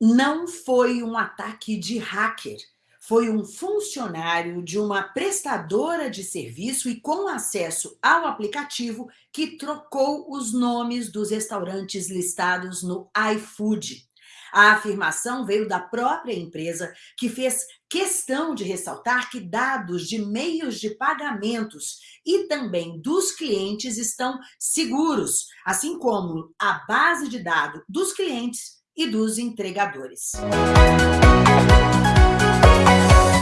não foi um ataque de hacker, foi um funcionário de uma prestadora de serviço e com acesso ao aplicativo que trocou os nomes dos restaurantes listados no iFood. A afirmação veio da própria empresa, que fez questão de ressaltar que dados de meios de pagamentos e também dos clientes estão seguros, assim como a base de dados dos clientes e dos entregadores.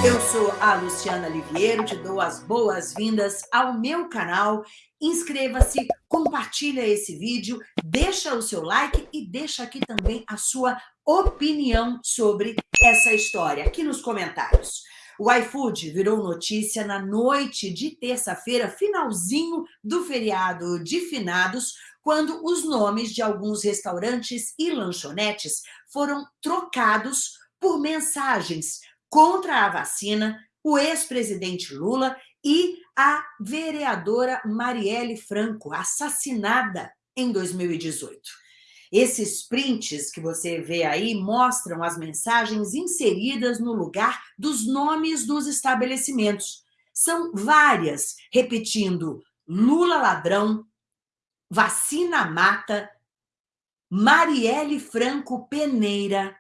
Eu sou a Luciana Liviero, te dou as boas-vindas ao meu canal. Inscreva-se, compartilha esse vídeo, deixa o seu like e deixa aqui também a sua opinião sobre essa história, aqui nos comentários. O iFood virou notícia na noite de terça-feira, finalzinho do feriado de finados, quando os nomes de alguns restaurantes e lanchonetes foram trocados por mensagens contra a vacina, o ex-presidente Lula e a vereadora Marielle Franco, assassinada em 2018. Esses prints que você vê aí mostram as mensagens inseridas no lugar dos nomes dos estabelecimentos. São várias, repetindo Lula ladrão, Vacina Mata, Marielle Franco Peneira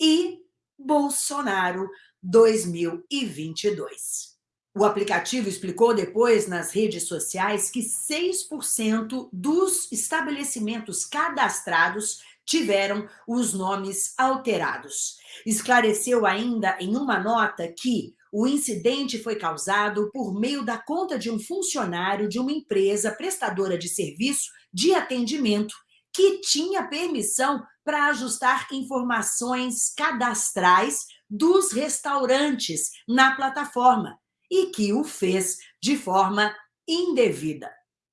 e Bolsonaro 2022. O aplicativo explicou depois nas redes sociais que 6% dos estabelecimentos cadastrados tiveram os nomes alterados. Esclareceu ainda em uma nota que o incidente foi causado por meio da conta de um funcionário de uma empresa prestadora de serviço de atendimento que tinha permissão para ajustar informações cadastrais dos restaurantes na plataforma e que o fez de forma indevida.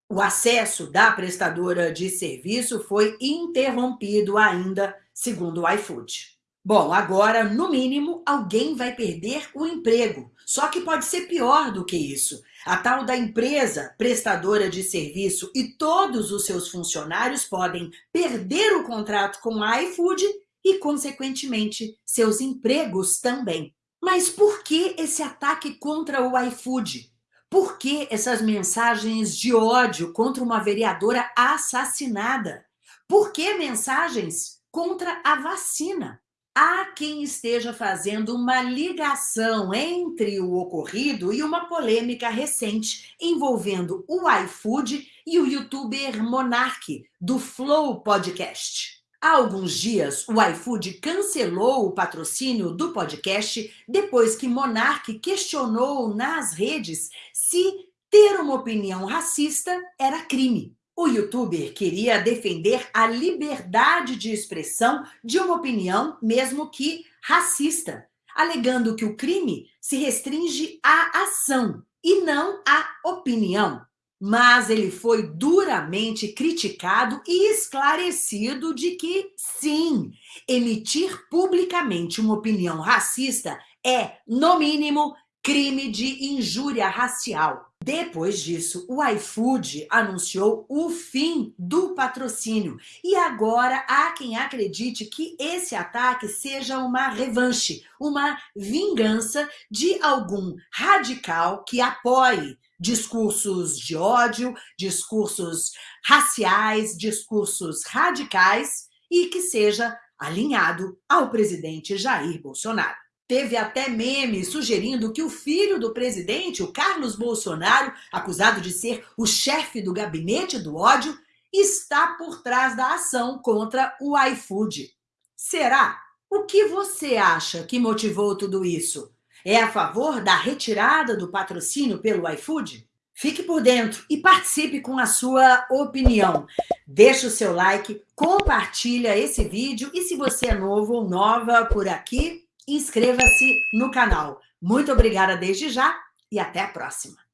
O acesso da prestadora de serviço foi interrompido ainda, segundo o iFood. Bom, agora, no mínimo, alguém vai perder o emprego. Só que pode ser pior do que isso. A tal da empresa prestadora de serviço e todos os seus funcionários podem perder o contrato com a iFood e, consequentemente, seus empregos também. Mas por que esse ataque contra o iFood? Por que essas mensagens de ódio contra uma vereadora assassinada? Por que mensagens contra a vacina? Há quem esteja fazendo uma ligação entre o ocorrido e uma polêmica recente envolvendo o iFood e o youtuber Monark, do Flow Podcast. Há alguns dias, o iFood cancelou o patrocínio do podcast depois que Monark questionou nas redes se ter uma opinião racista era crime. O youtuber queria defender a liberdade de expressão de uma opinião, mesmo que racista, alegando que o crime se restringe à ação e não à opinião. Mas ele foi duramente criticado e esclarecido de que, sim, emitir publicamente uma opinião racista é, no mínimo, crime de injúria racial. Depois disso, o iFood anunciou o fim do patrocínio. E agora há quem acredite que esse ataque seja uma revanche, uma vingança de algum radical que apoie discursos de ódio, discursos raciais, discursos radicais e que seja alinhado ao presidente Jair Bolsonaro. Teve até meme sugerindo que o filho do presidente, o Carlos Bolsonaro, acusado de ser o chefe do gabinete do ódio, está por trás da ação contra o iFood. Será? O que você acha que motivou tudo isso? É a favor da retirada do patrocínio pelo iFood? Fique por dentro e participe com a sua opinião. Deixe o seu like, compartilha esse vídeo e se você é novo ou nova por aqui, inscreva-se no canal. Muito obrigada desde já e até a próxima.